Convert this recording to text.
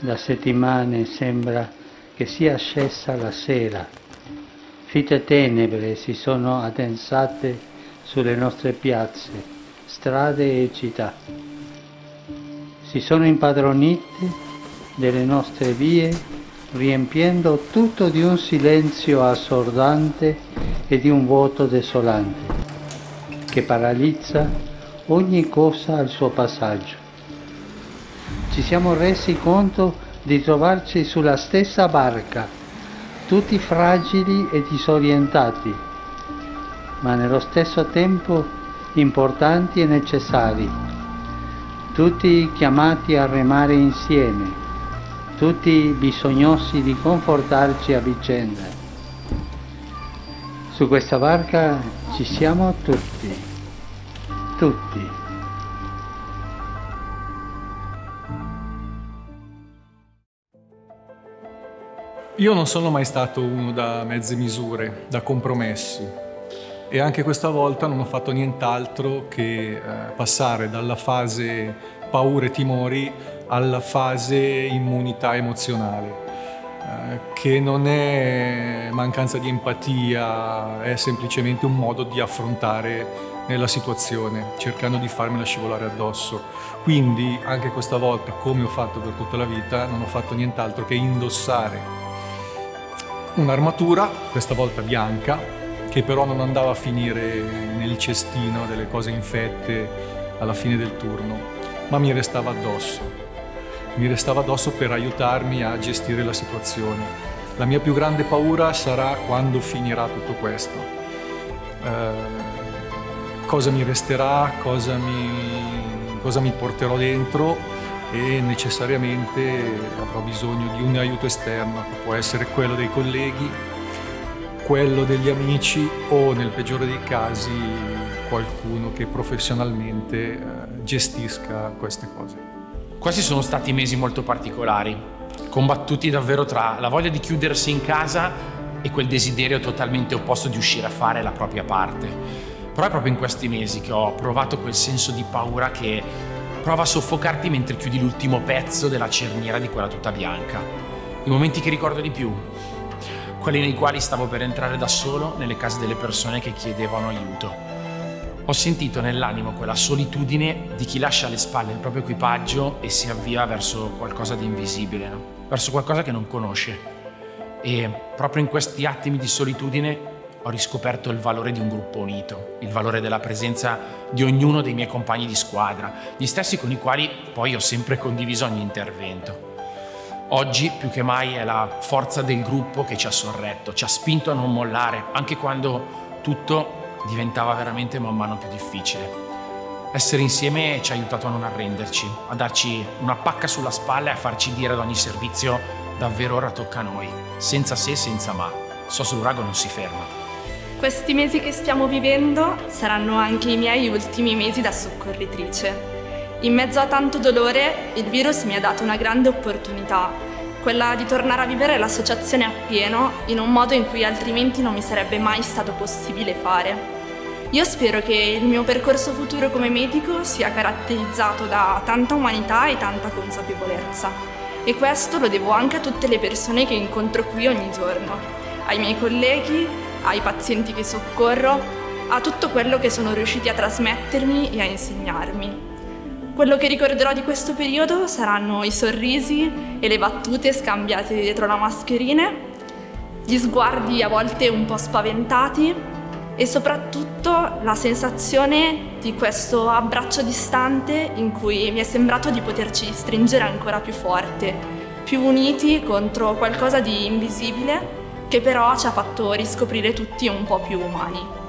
da settimane sembra che sia scesa la sera. Fitte tenebre si sono addensate sulle nostre piazze, strade e città. Si sono impadronite delle nostre vie, riempiendo tutto di un silenzio assordante e di un vuoto desolante, che paralizza ogni cosa al suo passaggio. Ci siamo resi conto di trovarci sulla stessa barca, tutti fragili e disorientati, ma nello stesso tempo importanti e necessari, tutti chiamati a remare insieme tutti bisognosi di confortarci a vicenda. Su questa barca ci siamo tutti, tutti. Io non sono mai stato uno da mezze misure, da compromessi e anche questa volta non ho fatto nient'altro che eh, passare dalla fase paure e timori alla fase immunità emozionale, eh, che non è mancanza di empatia, è semplicemente un modo di affrontare la situazione, cercando di farmela scivolare addosso. Quindi anche questa volta, come ho fatto per tutta la vita, non ho fatto nient'altro che indossare un'armatura, questa volta bianca, che però non andava a finire nel cestino delle cose infette alla fine del turno, ma mi restava addosso mi restava addosso per aiutarmi a gestire la situazione. La mia più grande paura sarà quando finirà tutto questo. Eh, cosa mi resterà, cosa mi, cosa mi porterò dentro e necessariamente avrò bisogno di un aiuto esterno, che può essere quello dei colleghi, quello degli amici o nel peggiore dei casi qualcuno che professionalmente eh, gestisca queste cose. Questi sono stati mesi molto particolari, combattuti davvero tra la voglia di chiudersi in casa e quel desiderio totalmente opposto di uscire a fare la propria parte. Però è proprio in questi mesi che ho provato quel senso di paura che prova a soffocarti mentre chiudi l'ultimo pezzo della cerniera di quella tuta bianca. I momenti che ricordo di più, quelli nei quali stavo per entrare da solo nelle case delle persone che chiedevano aiuto ho sentito nell'animo quella solitudine di chi lascia alle spalle il proprio equipaggio e si avvia verso qualcosa di invisibile, no? verso qualcosa che non conosce. E proprio in questi attimi di solitudine ho riscoperto il valore di un gruppo unito, il valore della presenza di ognuno dei miei compagni di squadra, gli stessi con i quali poi ho sempre condiviso ogni intervento. Oggi più che mai è la forza del gruppo che ci ha sorretto, ci ha spinto a non mollare, anche quando tutto diventava veramente man mano più difficile. Essere insieme ci ha aiutato a non arrenderci, a darci una pacca sulla spalla e a farci dire ad ogni servizio davvero ora tocca a noi, senza se, senza ma. Sos l'urago non si ferma. Questi mesi che stiamo vivendo saranno anche i miei ultimi mesi da soccorritrice. In mezzo a tanto dolore, il virus mi ha dato una grande opportunità quella di tornare a vivere l'associazione appieno in un modo in cui altrimenti non mi sarebbe mai stato possibile fare. Io spero che il mio percorso futuro come medico sia caratterizzato da tanta umanità e tanta consapevolezza. E questo lo devo anche a tutte le persone che incontro qui ogni giorno, ai miei colleghi, ai pazienti che soccorro, a tutto quello che sono riusciti a trasmettermi e a insegnarmi. Quello che ricorderò di questo periodo saranno i sorrisi e le battute scambiate dietro la mascherina, gli sguardi a volte un po' spaventati e soprattutto la sensazione di questo abbraccio distante in cui mi è sembrato di poterci stringere ancora più forte, più uniti contro qualcosa di invisibile che però ci ha fatto riscoprire tutti un po' più umani.